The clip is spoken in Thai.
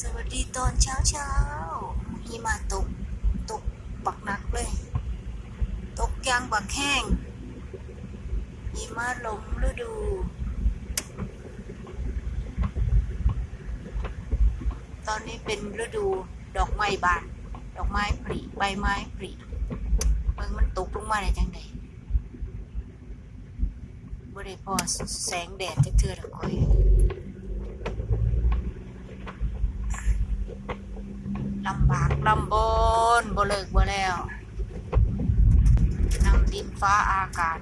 สวัสดีตอนเช้าเช้าๆหิมะตก ตกบักหนักเลย ตกยางบักแห้งหิมะลงฤดูตอนนี้เป็นฤดูดอกไม้บาน ดอกไม้ผลิใบไม้ผลิเบิ่งมันตกลงมาได้จังไดบ่ได้พอแสงแดดจักเทื่อละค่อย ลำบากลำบนบ่เลิกบ่แล้วนำดินฟ้าอากาศ